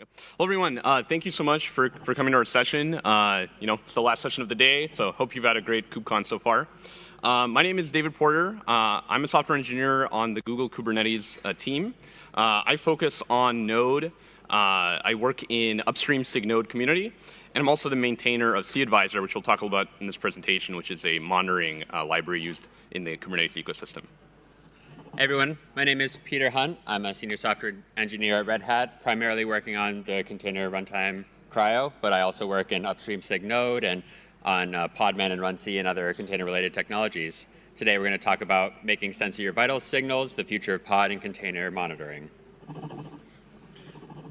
Hello, everyone. Uh, thank you so much for, for coming to our session. Uh, you know, it's the last session of the day, so hope you've had a great KubeCon so far. Uh, my name is David Porter. Uh, I'm a software engineer on the Google Kubernetes uh, team. Uh, I focus on Node. I work in upstream SIG Node community, and I'm also the maintainer of cAdvisor, which we'll talk about in this presentation, which is a monitoring library used in the Kubernetes ecosystem. Hey everyone, my name is Peter Hunt. I'm a senior software engineer at Red Hat, primarily working on the container runtime CRI-O, but I also work in upstream SIG Node and on uh, Podman and Runc and other container-related technologies. Today we're going to talk about making sense of your vital signals, the future of pod and container monitoring.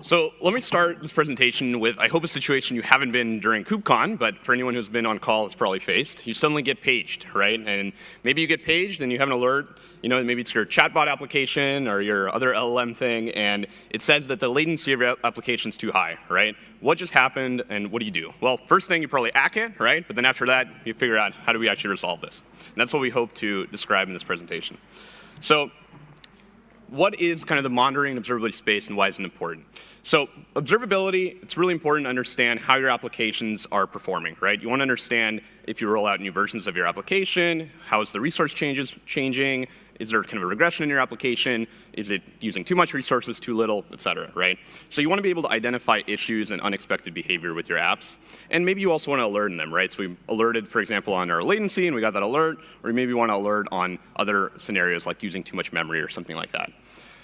So let me start this presentation with, I hope, a situation you haven't been during KubeCon, but for anyone who's been on call, it's probably faced. You suddenly get paged, right? And maybe you get paged and you have an alert, you know, maybe it's your chatbot application or your other LLM thing, and it says that the latency of your application is too high, right? What just happened and what do you do? Well, first thing, you probably hack it, right? But then after that, you figure out how do we actually resolve this? And that's what we hope to describe in this presentation. So what is kind of the monitoring and observability space and why is it important? So observability, it's really important to understand how your applications are performing, right? You want to understand if you roll out new versions of your application, how is the resource changes changing, is there kind of a regression in your application, is it using too much resources, too little, et cetera, right? So you want to be able to identify issues and unexpected behavior with your apps. And maybe you also want to alert them, right? So we alerted, for example, on our latency and we got that alert, or you maybe want to alert on other scenarios like using too much memory or something like that.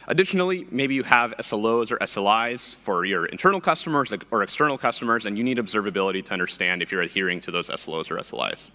Additionally, maybe you have SLOs or SLIs for your internal customers or external customers, and you need observability to understand if you're adhering to those SLOs or SLIs.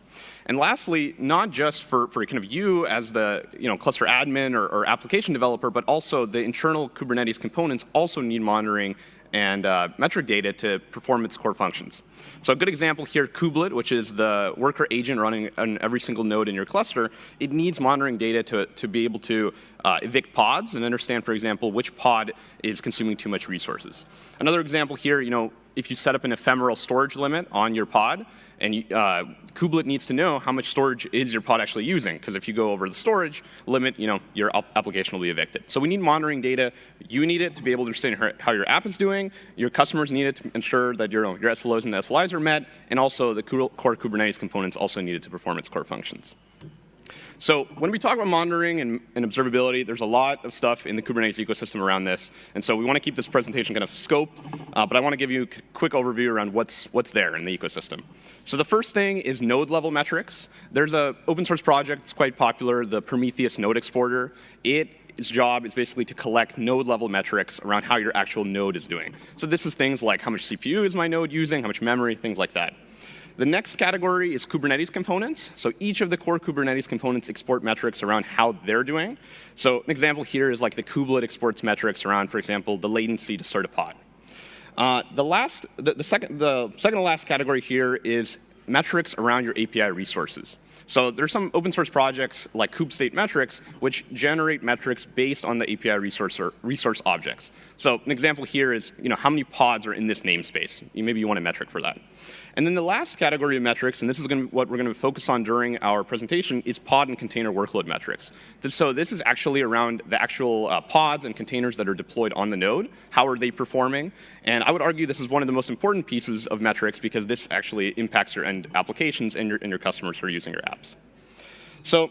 And lastly, not just for, for kind of you as the you know, cluster admin or, or application developer, but also the internal Kubernetes components also need monitoring and uh, metric data to perform its core functions. So a good example here, Kubelet, which is the worker agent running on every single node in your cluster, it needs monitoring data to, to be able to uh, evict pods and understand, for example, which pod is consuming too much resources. Another example here, you know, if you set up an ephemeral storage limit on your pod, and uh, Kubelet needs to know how much storage is your pod actually using, because if you go over the storage limit, you know, your application will be evicted. So we need monitoring data. You need it to be able to understand how your app is doing. Your customers need it to ensure that your, your SLOs and SLIs are met, and also the core Kubernetes components also need it to perform its core functions. So when we talk about monitoring and, and, observability, there's a lot of stuff in the Kubernetes ecosystem around this. And so we want to keep this presentation kind of scoped, uh, but I want to give you a quick overview around what's, what's there in the ecosystem. So the first thing is node level metrics. There's a open source project that's quite popular, the Prometheus Node Exporter. It its job is basically to collect node level metrics around how your actual node is doing. So this is things like how much CPU is my node using, how much memory, things like that. The next category is Kubernetes components. So each of the core Kubernetes components export metrics around how they're doing. So an example here is like the kubelet exports metrics around, for example, the latency to start a pod. Uh, the last, the, the, second, the second to last category here is metrics around your API resources. So there's some open source projects like kube-state-metrics which generate metrics based on the API resource or resource objects. So an example here is you know how many pods are in this namespace. Maybe you want a metric for that. And then the last category of metrics, and this is going to, what we're going to focus on during our presentation, is pod and container workload metrics. So this is actually around the actual uh, pods and containers that are deployed on the node. How are they performing? And I would argue this is one of the most important pieces of metrics because this actually impacts your end applications and your, and your customers who are using your apps. So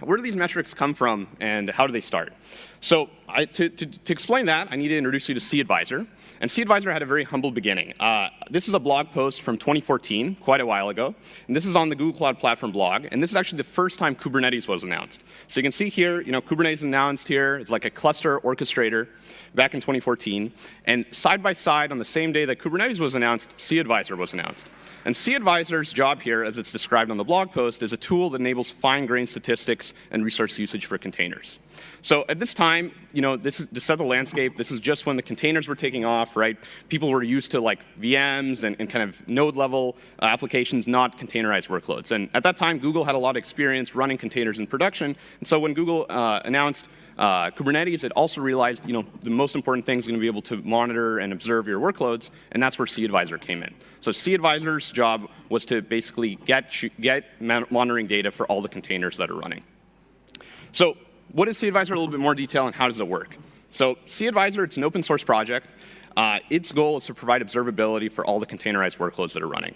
where do these metrics come from and how do they start? So I, to, to, to, explain that, I need to introduce you to cAdvisor. And cAdvisor had a very humble beginning. Uh, this is a blog post from 2014, quite a while ago. And this is on the Google Cloud Platform blog. And this is actually the first time Kubernetes was announced. So you can see here, you know, Kubernetes announced here. It's like a cluster orchestrator back in 2014. And side by side, on the same day that Kubernetes was announced, cAdvisor was announced. And cAdvisor's job here, as it's described on the blog post, is a tool that enables fine-grained statistics and resource usage for containers. So at this time, you know, this is to set the landscape. This is just when the containers were taking off, right? People were used to like VMs and, and kind of node level uh, applications, not containerized workloads. And at that time, Google had a lot of experience running containers in production. And so when Google uh, announced uh, Kubernetes, it also realized, you know, the most important thing is going to be able to monitor and observe your workloads, and that's where cAdvisor came in. So cAdvisor's job was to basically get, get monitoring data for all the containers that are running. So what is cAdvisor? A little bit more detail and how does it work? So cAdvisor, it's an open source project. Uh, its goal is to provide observability for all the containerized workloads that are running.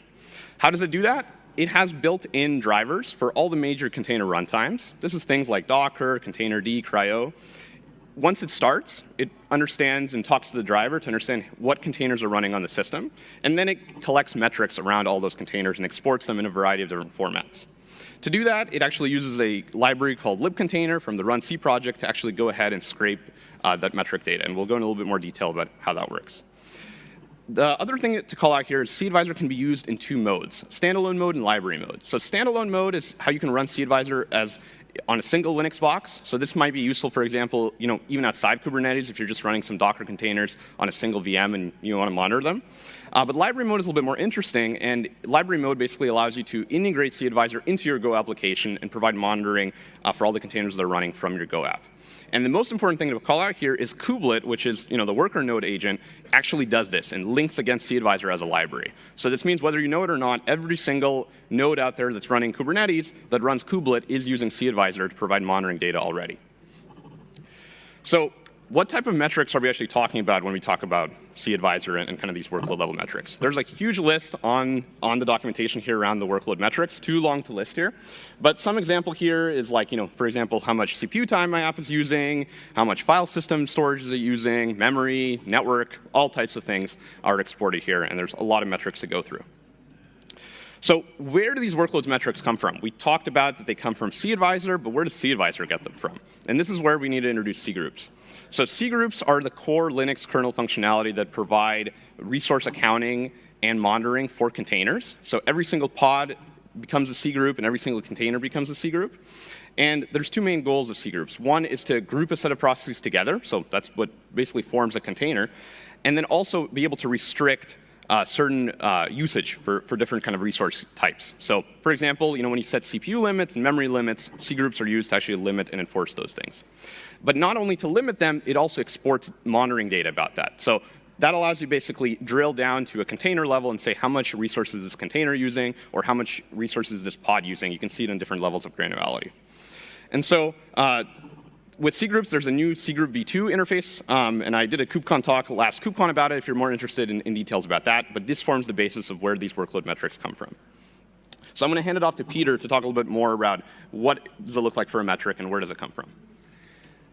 How does it do that? It has built-in drivers for all the major container runtimes. This is things like Docker, Containerd, CRI-O. Once it starts, it understands and talks to the driver to understand what containers are running on the system, and then it collects metrics around all those containers and exports them in a variety of different formats. To do that, it actually uses a library called libcontainer from the runc project to actually go ahead and scrape uh, that metric data, and we'll go into a little bit more detail about how that works. The other thing to call out here is cAdvisor can be used in two modes, standalone mode and library mode. So standalone mode is how you can run cAdvisor as on a single Linux box. So this might be useful, for example, you know, even outside Kubernetes if you're just running some Docker containers on a single VM and you want to monitor them. Uh, but library mode is a little bit more interesting, and library mode basically allows you to integrate cAdvisor into your Go application and provide monitoring uh, for all the containers that are running from your Go app. And the most important thing to call out here is kubelet, which is you know, the worker node agent, actually does this and links against cAdvisor as a library. So this means whether you know it or not, every single node out there that's running Kubernetes that runs kubelet is using cAdvisor to provide monitoring data already. So what type of metrics are we actually talking about when we talk about cAdvisor and, and kind of these workload level metrics? There's like a huge list on, on the documentation here around the workload metrics, too long to list here. But some example here is like, you know, for example, how much CPU time my app is using, how much file system storage is it using, memory, network, all types of things are exported here, and there's a lot of metrics to go through. So where do these workloads metrics come from? We talked about that they come from cAdvisor, but where does cAdvisor get them from? And this is where we need to introduce cgroups. So cgroups are the core Linux kernel functionality that provide resource accounting and monitoring for containers. So every single pod becomes a cgroup and every single container becomes a cgroup. And there's two main goals of cgroups. One is to group a set of processes together, so that's what basically forms a container, and then also be able to restrict uh, certain uh, usage for, for different kind of resource types. So for example, you know, when you set CPU limits and memory limits, cgroups are used to actually limit and enforce those things. But not only to limit them, it also exports monitoring data about that. So that allows you basically drill down to a container level and say how much resources is this container using or how much resources is this pod using. You can see it in different levels of granularity. And so uh, with cgroups, there's a new cgroup v2 interface, um, and I did a KubeCon talk last KubeCon about it if you're more interested in, in, details about that, but this forms the basis of where these workload metrics come from. So I'm going to hand it off to Peter to talk a little bit more about what does it look like for a metric and where does it come from.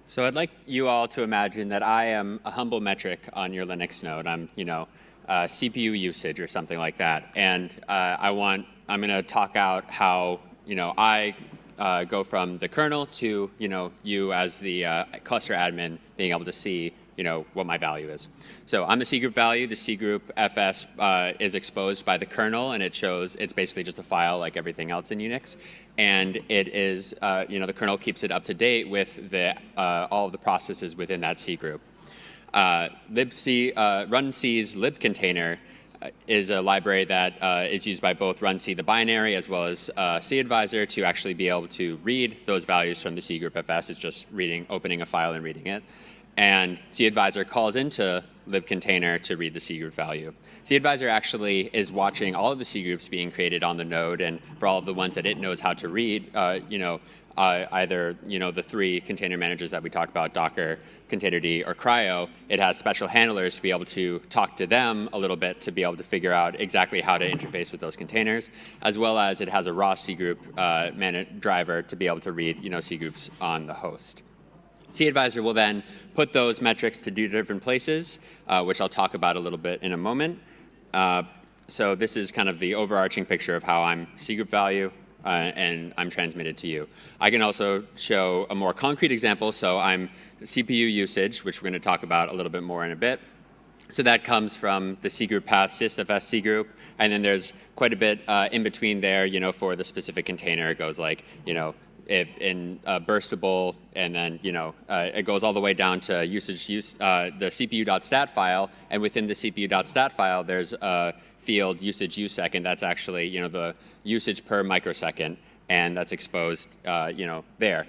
So I'd like you all to imagine that I am a humble metric on your Linux node. I'm, you know, uh, CPU usage or something like that, and uh, I want, I'm going to talk out how, you know, I uh, go from the kernel to you know you as the uh, cluster admin being able to see you know what my value is. So I'm the cgroup value. The cgroupfs uh, is exposed by the kernel, and it shows it's basically just a file like everything else in Unix, and it is uh, you know the kernel keeps it up to date with the uh, all of the processes within that cgroup. Uh, libc runc's libcontainer is a library that uh, is used by both runc the binary as well as uh, cAdvisor to actually be able to read those values from the cgroupfs. It's just reading, opening a file and reading it. And cAdvisor calls into libcontainer to read the cgroup value. cAdvisor actually is watching all of the cgroups being created on the node, and for all of the ones that it knows how to read, uh, you know, uh, either you know the three container managers that we talked about, Docker, Containerd, or CRI-O, it has special handlers to be able to talk to them a little bit to be able to figure out exactly how to interface with those containers, as well as it has a raw cgroup uh, driver to be able to read you know cgroups on the host. cAdvisor will then put those metrics to two different places, uh, which I'll talk about a little bit in a moment. Uh, so this is kind of the overarching picture of how I'm cgroup value, uh, and I'm transmitted to you. I can also show a more concrete example. So I'm CPU usage, which we're going to talk about a little bit more in a bit. So that comes from the cgroup path, sysfs cgroup, and then there's quite a bit uh, in between there, you know, for the specific container. It goes like, you know, if in uh, burstable, and then you know uh, it goes all the way down to usage use uh, the CPU.stat file, and within the CPU.stat file, there's a field usage usec, second, that's actually you know the usage per microsecond, and that's exposed uh, you know there.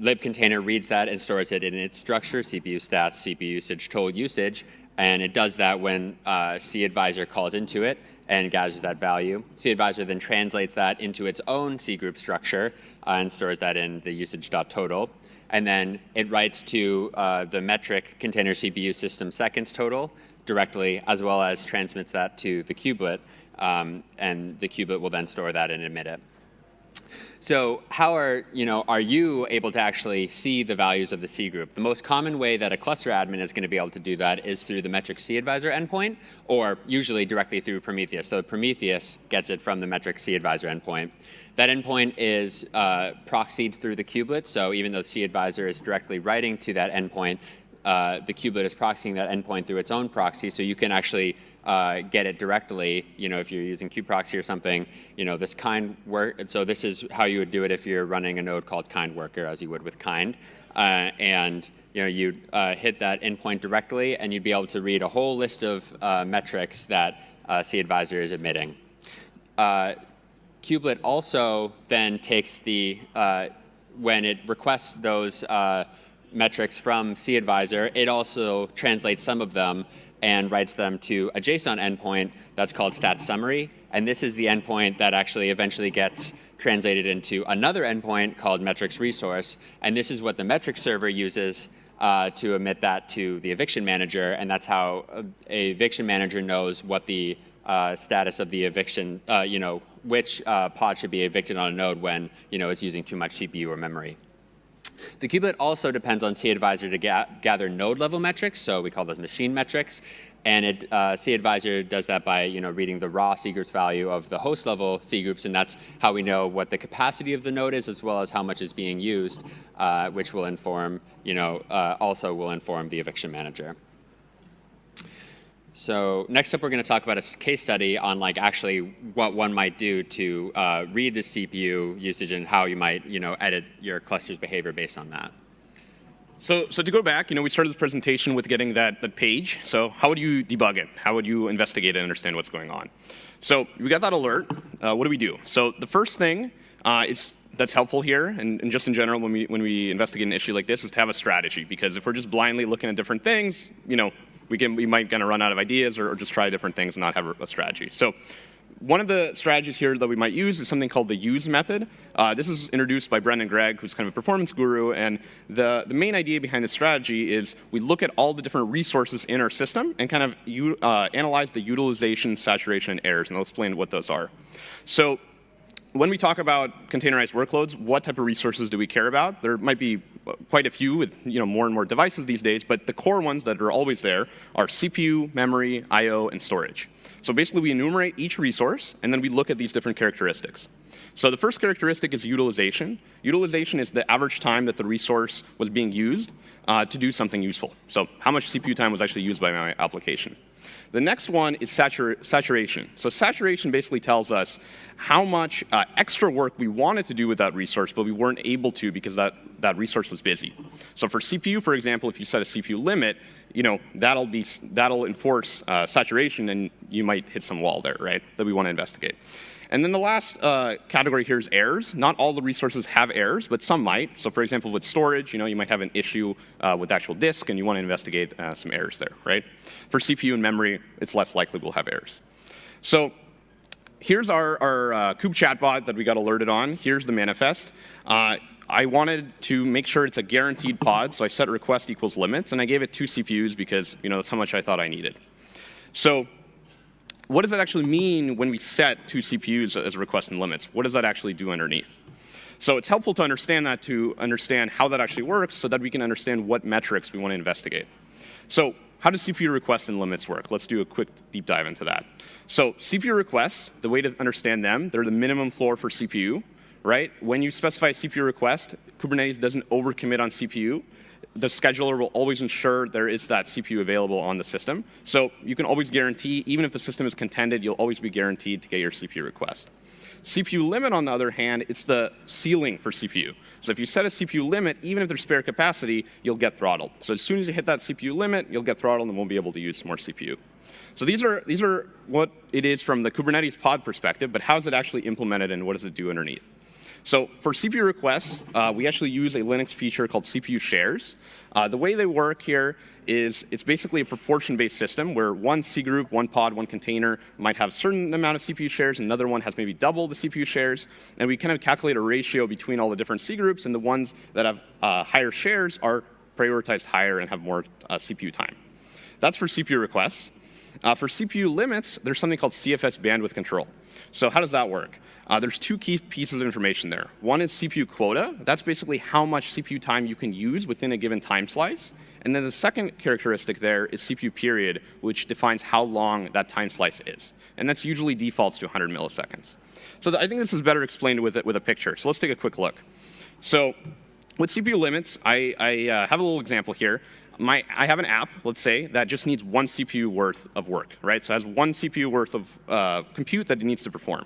libcontainer reads that and stores it in its structure, CPU stats, CPU usage, total usage, and it does that when uh, cAdvisor calls into it and gathers that value. cAdvisor then translates that into its own cgroup structure uh, and stores that in the usage.total. And then it writes to uh, the metric container CPU system seconds total directly, as well as transmits that to the kubelet, um, and the kubelet will then store that and emit it. So how are, you know, are you able to actually see the values of the cgroup? The most common way that a cluster admin is going to be able to do that is through the metric cAdvisor endpoint, or usually directly through Prometheus. So Prometheus gets it from the metric cAdvisor endpoint. That endpoint is uh, proxied through the kubelet, so even though cAdvisor is directly writing to that endpoint, uh, the kubelet is proxying that endpoint through its own proxy, so you can actually uh, get it directly, you know, if you're using kubeproxy or something, you know, this kind work, so this is how you would do it if you're running a node called kind worker, as you would with kind. Uh, and, you know, you'd uh, hit that endpoint directly, and you'd be able to read a whole list of uh, metrics that uh, cAdvisor is emitting. Kubelet also then takes the, when it requests those metrics from cAdvisor, it also translates some of them and writes them to a JSON endpoint that's called stat summary. And this is the endpoint that actually eventually gets translated into another endpoint called metrics resource. And this is what the metrics server uses uh, to emit that to the eviction manager. And that's how a eviction manager knows what the uh, status of the eviction, uh, you know, which uh, pod should be evicted on a node when, you know, it's using too much CPU or memory. The kubelet also depends on cAdvisor to ga gather node level metrics, so we call those machine metrics. And it, uh, cAdvisor does that by you know, reading the raw cgroups value of the host level cgroups, and that's how we know what the capacity of the node is as well as how much is being used, uh, which will inform, you know, uh, also will inform the eviction manager. So next up, we're going to talk about a case study on like actually what one might do to uh, read the CPU usage and how you might you know edit your cluster's behavior based on that. So, so to go back, you know, we started the presentation with getting that, that page. So how would you debug it? How would you investigate and understand what's going on? So we got that alert. Uh, what do we do? So the first thing uh, is that's helpful here, and, and, just in general, when we when we investigate an issue like this, is to have a strategy. Because if we're just blindly looking at different things, you know, we, can, we might kind of run out of ideas or, or, just try different things and not have a, strategy. So one of the strategies here that we might use is something called the USE method. Uh, this is introduced by Brendan Gregg, who's kind of a performance guru. And the, the main idea behind this strategy is we look at all the different resources in our system and kind of uh, analyze the utilization, saturation, and errors. And I'll explain what those are. So when we talk about containerized workloads, what type of resources do we care about? There might be quite a few with you know, more and more devices these days, but the core ones that are always there are CPU, memory, I.O., and storage. So basically, we enumerate each resource, and then we look at these different characteristics. So the first characteristic is utilization. Utilization is the average time that the resource was being used uh, to do something useful. So how much CPU time was actually used by my application. The next one is satur saturation. So saturation basically tells us how much uh, extra work we wanted to do with that resource, but we weren't able to because that, that resource was busy. So for CPU, for example, if you set a CPU limit, you know, that'll, be, that'll enforce uh, saturation and you might hit some wall there, right, that we want to investigate. And then the last uh, category here is errors. Not all the resources have errors, but some might. So for example, with storage, you know, you might have an issue uh, with actual disk, and you want to investigate uh, some errors there, right? For CPU and memory, it's less likely we'll have errors. So here's our, our uh, kube chatbot that we got alerted on. Here's the manifest. Uh, I wanted to make sure it's a guaranteed pod, so I set request equals limits, and I gave it two CPUs because you know that's how much I thought I needed. So what does that actually mean when we set two CPUs as request and limits? What does that actually do underneath? So it's helpful to understand that to understand how that actually works so that we can understand what metrics we want to investigate. So how does CPU requests and limits work? Let's do a quick deep dive into that. So CPU requests, the way to understand them, they're the minimum floor for CPU, right? When you specify a CPU request, Kubernetes doesn't overcommit on CPU the scheduler will always ensure there is that CPU available on the system. So you can always guarantee, even if the system is contended, you'll always be guaranteed to get your CPU request. CPU limit, on the other hand, it's the ceiling for CPU. So if you set a CPU limit, even if there's spare capacity, you'll get throttled. So as soon as you hit that CPU limit, you'll get throttled and won't be able to use more CPU. So these are, these are what it is from the Kubernetes pod perspective, but how is it actually implemented and what does it do underneath? So for CPU requests, uh, we actually use a Linux feature called CPU shares. Uh, the way they work here is it's basically a proportion-based system where one C group, one pod, one container might have a certain amount of CPU shares, another one has maybe double the CPU shares, and we kind of calculate a ratio between all the different C groups, and the ones that have uh, higher shares are prioritized higher and have more uh, CPU time. that's for CPU requests. Uh, for CPU limits, there's something called CFS bandwidth control. So how does that work? Uh, there's two key pieces of information there. One is CPU quota. That's basically how much CPU time you can use within a given time slice. And then the second characteristic there is CPU period, which defines how long that time slice is. And that's usually defaults to 100 milliseconds. So I think this is better explained with, with a picture. So let's take a quick look. So with CPU limits, I, I uh, have a little example here. My, I have an app, let's say, that just needs one CPU worth of work, right? So it has one CPU worth of uh, compute that it needs to perform.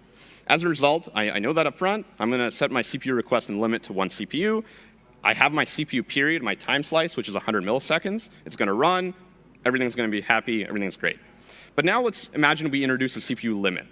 As a result, I, I know that up front. I'm going to set my CPU request and limit to one CPU. I have my CPU period, my time slice, which is 100 milliseconds. It's going to run. Everything's going to be happy. Everything's great. But now let's imagine we introduce a CPU limit.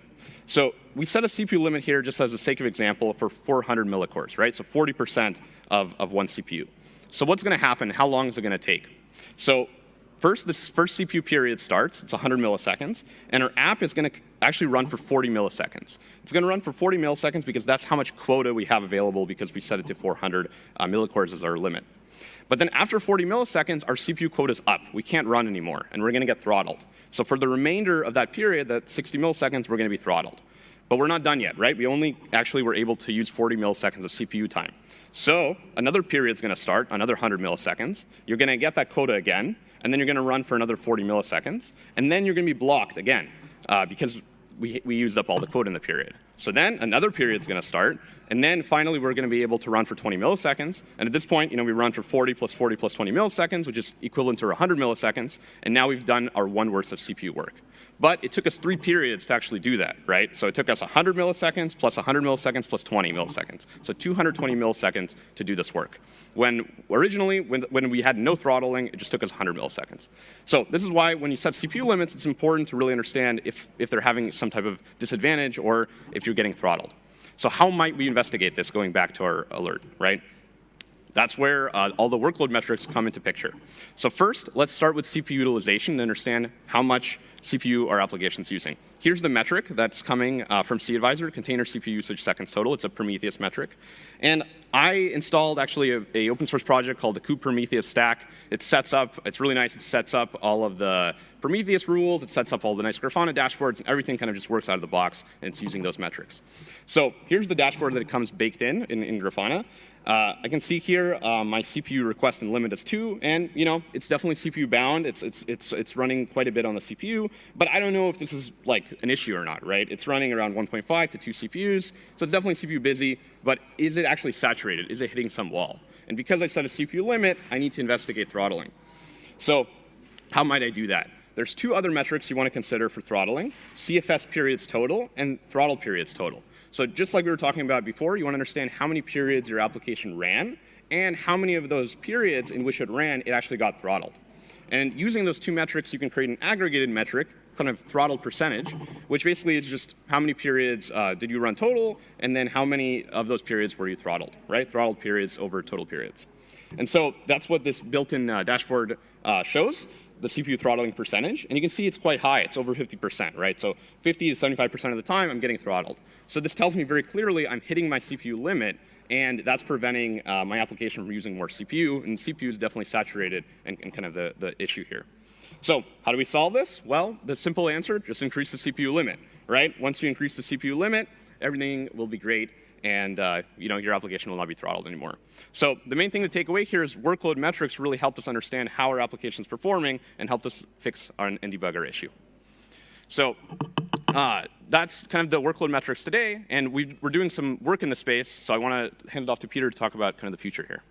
So we set a CPU limit here just as a sake of example for 400 millicores, right? So 40% of, of one CPU. So what's going to happen? How long is it going to take? So first, this first CPU period starts. It's 100 milliseconds. And our app is going to actually run for 40 milliseconds. It's going to run for 40 milliseconds because that's how much quota we have available because we set it to 400 uh, millicores as our limit. But then after 40 milliseconds, our CPU quota is up. We can't run anymore, and we're going to get throttled. So for the remainder of that period, that 60 milliseconds, we're going to be throttled. But we're not done yet, right? We only actually were able to use 40 milliseconds of CPU time. So another period is going to start, another 100 milliseconds. You're going to get that quota again, and then you're going to run for another 40 milliseconds. And then you're going to be blocked again uh, because we, we used up all the quota in the period. So then another period is going to start, and then finally we're going to be able to run for 20 milliseconds. And at this point, you know, we run for 40 plus 40 plus 20 milliseconds, which is equivalent to 100 milliseconds, and now we've done our one worth of CPU work. But it took us three periods to actually do that, right? So it took us 100 milliseconds plus 100 milliseconds plus 20 milliseconds. So 220 milliseconds to do this work. When originally, when, when we had no throttling, it just took us 100 milliseconds. So this is why when you set CPU limits, it's important to really understand if, if they're having some type of disadvantage or if you're getting throttled. So how might we investigate this going back to our alert, right? That's where uh, all the workload metrics come into picture. So first, let's start with CPU utilization to understand how much CPU our application is using. Here's the metric that's coming uh, from cAdvisor, container CPU usage seconds total. It's a Prometheus metric. And I installed actually a, a, open source project called the kube Prometheus stack. It sets up, it's really nice, it sets up all of the Prometheus rules, it sets up all the nice Grafana dashboards, and everything kind of just works out of the box, and it's using those metrics. So here's the dashboard that it comes baked in, in, in Grafana. Uh, I can see here uh, my CPU request and limit is 2, and you know it's definitely CPU bound. It's, it's, it's, it's running quite a bit on the CPU, but I don't know if this is like an issue or not, right? It's running around 1.5 to 2 CPUs, so it's definitely CPU busy, but is it actually saturated? Is it hitting some wall? And because I set a CPU limit, I need to investigate throttling. So how might I do that? There's two other metrics you want to consider for throttling, CFS periods total and throttle periods total. So just like we were talking about before, you want to understand how many periods your application ran and how many of those periods in which it ran it actually got throttled. And using those two metrics, you can create an aggregated metric, kind of throttle percentage, which basically is just how many periods uh, did you run total, and then how many of those periods were you throttled, right? Throttled periods over total periods. And so that's what this built-in uh, dashboard uh, shows the CPU throttling percentage, and you can see it's quite high. It's over 50%, right? So 50 to 75% of the time, I'm getting throttled. So this tells me very clearly I'm hitting my CPU limit, and that's preventing uh, my application from using more CPU, and CPU is definitely saturated and, and kind of the, the issue here. So how do we solve this? Well, the simple answer, just increase the CPU limit, right? Once you increase the CPU limit, everything will be great and uh, you know, your application will not be throttled anymore. So the main thing to take away here is workload metrics really helped us understand how our application is performing and helped us fix our and debug our issue. So uh, that's kind of the workload metrics today, and we, are doing some work in the space, so I want to hand it off to Peter to talk about kind of the future here.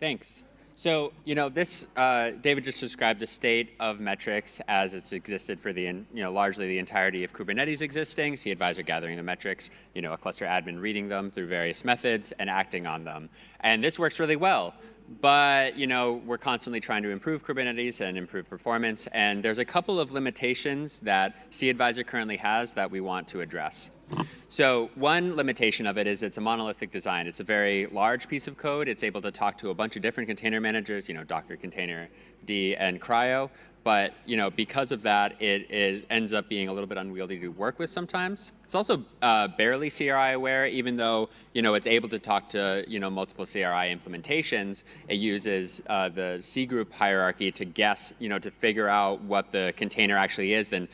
Thanks. So, you know, this, uh, David just described the state of metrics as it's existed for the, you know, largely the entirety of Kubernetes existing, cAdvisor gathering the metrics, you know, a cluster admin reading them through various methods and acting on them. And this works really well. But, you know, we're constantly trying to improve Kubernetes and improve performance. And there's a couple of limitations that cAdvisor currently has that we want to address. So one limitation of it is it's a monolithic design. It's a very large piece of code. It's able to talk to a bunch of different container managers, you know, Docker container, D, and CRI-O. but you know, because of that, it, it, ends up being a little bit unwieldy to work with sometimes. It's also uh, barely CRI aware, even though you know it's able to talk to you know multiple CRI implementations. It uses uh, the C group hierarchy to guess, you know, to figure out what the container actually is. Then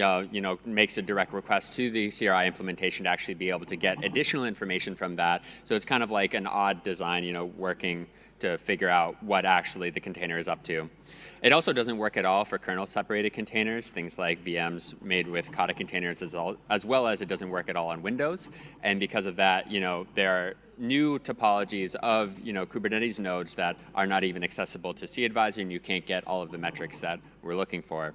uh, you know, makes a direct request to the CRI implementation to actually be able to get additional information from that. So it's kind of like an odd design, you know, working to figure out what actually the container is up to. It also doesn't work at all for kernel separated containers, things like VMs made with Kata containers as, all, as well as it doesn't work at all on Windows. And because of that, you know, there are new topologies of you know, Kubernetes nodes that are not even accessible to cAdvisor and you can't get all of the metrics that we're looking for.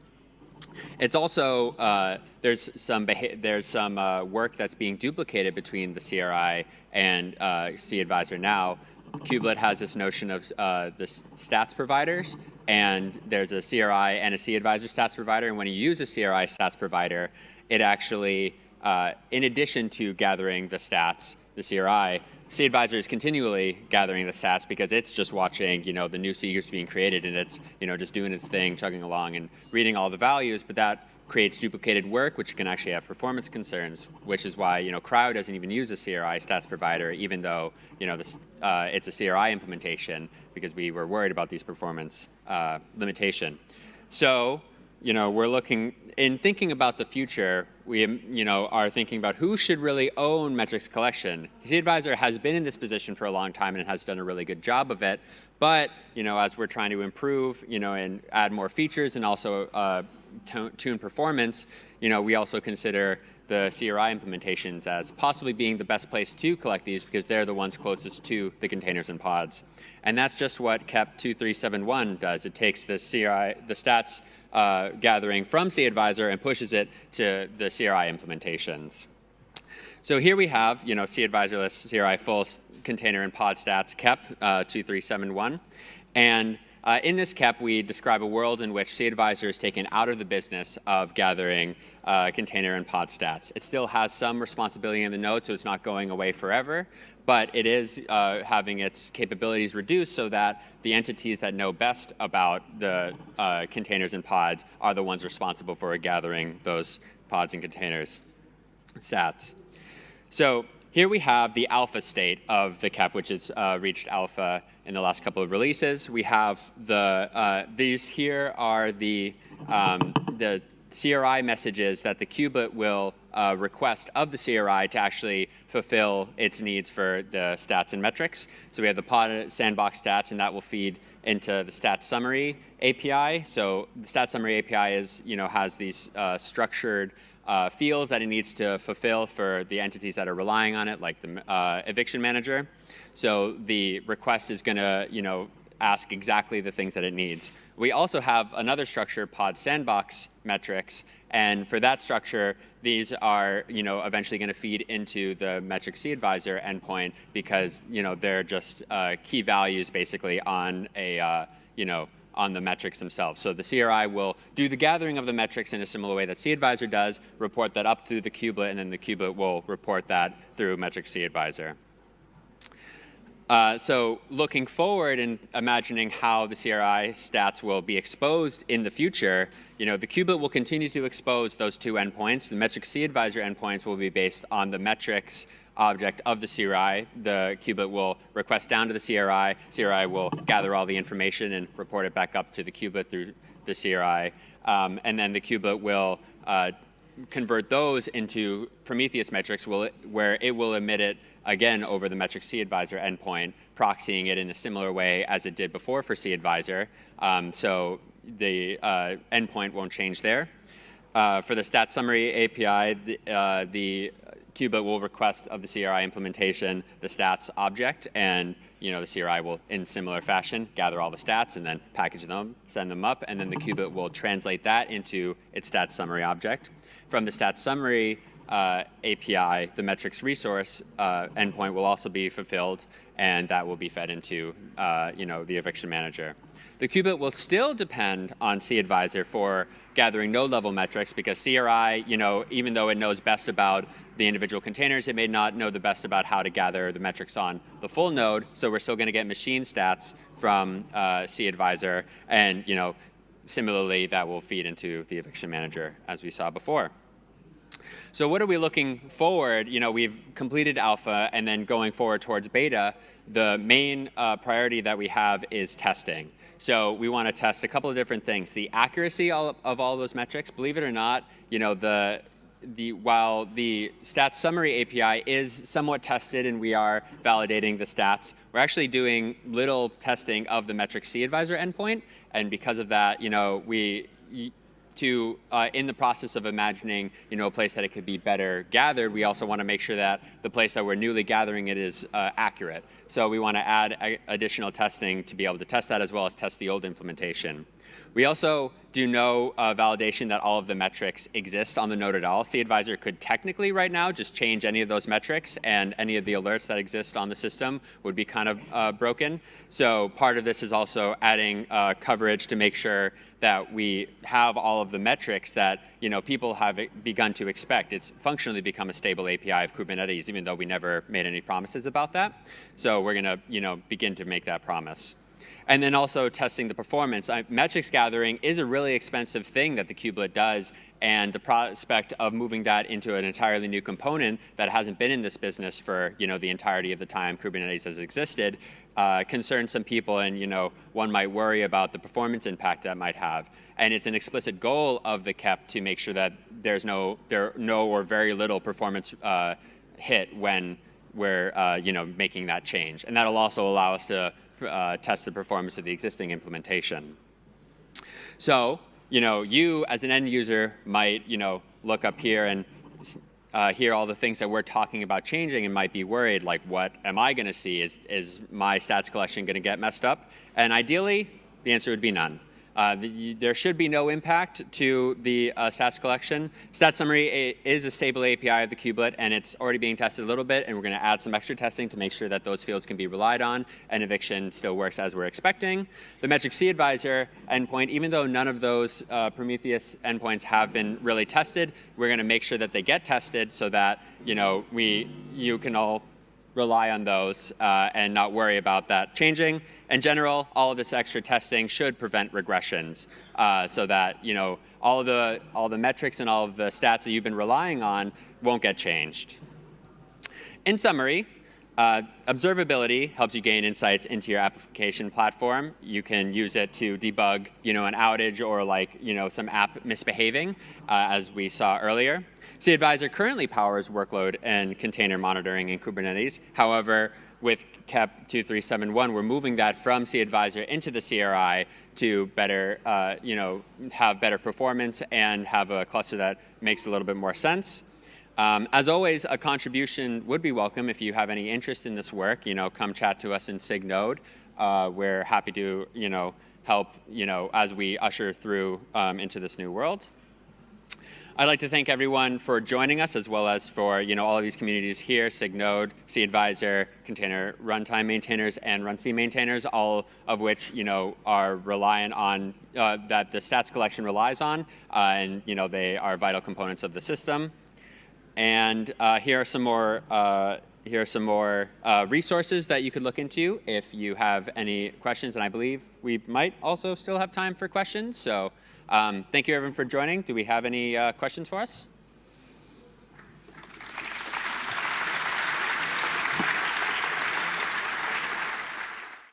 It's also, uh, there's some, there's some uh, work that's being duplicated between the CRI and uh, cAdvisor now. Kubelet has this notion of uh, the stats providers, and there's a CRI and a cAdvisor stats provider, and when you use a CRI stats provider, it actually, uh, in addition to gathering the stats, the CRI, cAdvisor is continually gathering the stats because it's just watching, you know, the new groups being created and it's, you know, just doing its thing, chugging along and reading all the values, but that creates duplicated work, which can actually have performance concerns, which is why, you know, CRI doesn't even use a CRI stats provider, even though, you know, this, uh, it's a CRI implementation because we were worried about these performance uh, limitation. So you know, we're looking, in thinking about the future, we you know, are thinking about who should really own metrics collection. The advisor has been in this position for a long time and has done a really good job of it. But you know, as we're trying to improve you know, and add more features and also uh, tune performance, you know, we also consider the CRI implementations as possibly being the best place to collect these because they're the ones closest to the containers and pods. And that's just what KEP 2371 does. It takes the CRI, the stats uh, gathering from cAdvisor and pushes it to the CRI implementations. So here we have, you know, cAdvisorless CRI full container and pod stats KEP uh, 2371. And uh, in this KEP, we describe a world in which cAdvisor is taken out of the business of gathering uh, container and pod stats. It still has some responsibility in the node, so it's not going away forever, but it is uh, having its capabilities reduced so that the entities that know best about the uh, containers and pods are the ones responsible for gathering those pods and containers stats. So here we have the alpha state of the KEP, which has uh, reached alpha in the last couple of releases. We have the, uh, these here are the, um, the CRI messages that the kubelet will uh, request of the CRI to actually fulfill its needs for the stats and metrics. So we have the pod sandbox stats, and that will feed into the stats summary API. So the stats summary API is, you know, has these uh, structured uh, fields that it needs to fulfill for the entities that are relying on it, like the uh, eviction manager. So the request is going to, you know, ask exactly the things that it needs. We also have another structure, pod sandbox metrics, and for that structure, these are, you know, eventually going to feed into the metric cAdvisor endpoint because, you know, they're just uh, key values basically on a, uh, you know, on the metrics themselves. So the CRI will do the gathering of the metrics in a similar way that cAdvisor does, report that up through the kubelet, and then the kubelet will report that through metrics cAdvisor. Uh, so looking forward and imagining how the CRI stats will be exposed in the future, you know, the kubelet will continue to expose those two endpoints. The metrics cAdvisor endpoints will be based on the metrics object of the CRI. The kubelet will request down to the CRI. CRI will gather all the information and report it back up to the kubelet through the CRI. Um, and then the kubelet will uh, convert those into Prometheus metrics will, where it will emit it again over the metric cAdvisor endpoint, proxying it in a similar way as it did before for cAdvisor. Um, so the uh, endpoint won't change there. Uh, for the stat summary API, the, uh, the kubelet will request of the CRI implementation the stats object, and you know the CRI will, in similar fashion, gather all the stats and then package them, send them up, and then the kubelet will translate that into its stats summary object. From the stats summary uh, API, the metrics resource uh, endpoint will also be fulfilled, and that will be fed into uh, you know the eviction manager. The kubelet will still depend on cAdvisor for gathering node-level metrics because CRI, you know, even though it knows best about the individual containers, it may not know the best about how to gather the metrics on the full node. So we're still going to get machine stats from uh, cAdvisor, and you know, similarly, that will feed into the eviction manager as we saw before. So what are we looking forward? You know, we've completed alpha and then going forward towards beta, the main uh, priority that we have is testing. So we want to test a couple of different things. The accuracy of all those metrics, believe it or not, you know, the the, while the stats summary API is somewhat tested and we are validating the stats, we're actually doing little testing of the metric cAdvisor endpoint. And because of that, you know, we, to, uh, in the process of imagining, you know, a place that it could be better gathered, we also want to make sure that the place that we're newly gathering it is uh, accurate. So we want to add additional testing to be able to test that as well as test the old implementation. We also do no uh, validation that all of the metrics exist on the node at all. cAdvisor could technically right now just change any of those metrics and any of the alerts that exist on the system would be kind of uh, broken. So part of this is also adding uh, coverage to make sure that we have all of the metrics that you know people have begun to expect. It's functionally become a stable API of Kubernetes, even though we never made any promises about that. So we're going to you know begin to make that promise. And then also testing the performance. Uh, metrics gathering is a really expensive thing that the kubelet does, and the prospect of moving that into an entirely new component that hasn't been in this business for you know the entirety of the time Kubernetes has existed uh, concerns some people, and you know one might worry about the performance impact that might have. And it's an explicit goal of the KEP to make sure that there's no there no or very little performance uh, hit when we're uh, you know making that change, and that'll also allow us to uh, test the performance of the existing implementation. So, you know, you as an end user might, you know, look up here and uh, hear all the things that we're talking about changing and might be worried, like what am I going to see? Is, is my stats collection going to get messed up? And ideally, the answer would be none. Uh, the, there should be no impact to the uh, stats collection. Stats summary is a stable API of the kubelet, and it's already being tested a little bit, and we're going to add some extra testing to make sure that those fields can be relied on, and eviction still works as we're expecting. The metric cAdvisor endpoint, even though none of those uh, Prometheus endpoints have been really tested, we're going to make sure that they get tested so that you know we you can all rely on those uh, and not worry about that changing. In general, all of this extra testing should prevent regressions uh, so that you know all the all the metrics and all of the stats that you've been relying on won't get changed. In summary, uh, observability helps you gain insights into your application platform. You can use it to debug, you know, an outage or like, you know, some app misbehaving, uh, as we saw earlier. cAdvisor currently powers workload and container monitoring in Kubernetes. However, with KEP 2371, we're moving that from cAdvisor into the CRI to better, uh, you know, have better performance and have a cluster that makes a little bit more sense. Um, as always, a contribution would be welcome if you have any interest in this work. You know, come chat to us in SIG Node. Uh, we're happy to, you know, help, you know, as we usher through um, into this new world. I'd like to thank everyone for joining us, as well as for you know all of these communities here: SigNode, cAdvisor, Container Runtime maintainers, and Runc maintainers, all of which you know are reliant on uh, that the stats collection relies on, uh, and you know they are vital components of the system. And uh, here are some more uh, here are some more uh, resources that you could look into if you have any questions. And I believe we might also still have time for questions. So um, thank you everyone for joining. Do we have any uh, questions for us?